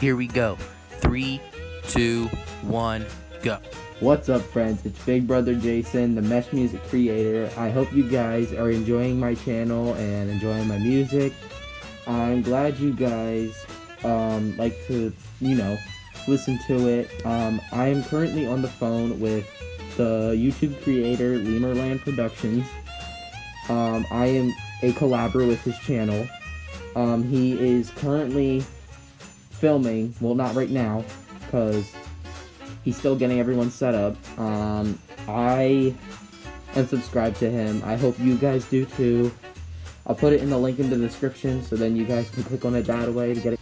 Here we go. Three, two, one, go. What's up, friends? It's Big Brother Jason, the Mesh Music creator. I hope you guys are enjoying my channel and enjoying my music. I'm glad you guys um, like to, you know, listen to it. Um, I am currently on the phone with the YouTube creator Lemurland Productions. Um, I am a collaborator with his channel. Um, he is currently filming, well, not right now, because he's still getting everyone set up. Um, I am subscribed to him. I hope you guys do too. I'll put it in the link in the description so then you guys can click on it that way to get it.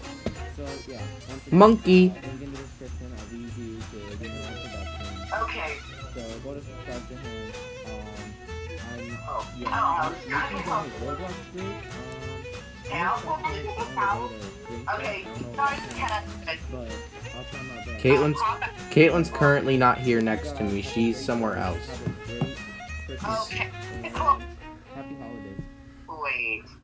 So, yeah. Monkey. Link in the description. I'll leave you to get my production. Okay. So go to subscribe to him. Um, I'm, Oh, yeah, oh, I'm looking for his Roblox group. Um, Now, I'm Caitlin's Caitlin's currently not here next to me. She's somewhere else. Okay. Happy holidays. Wait.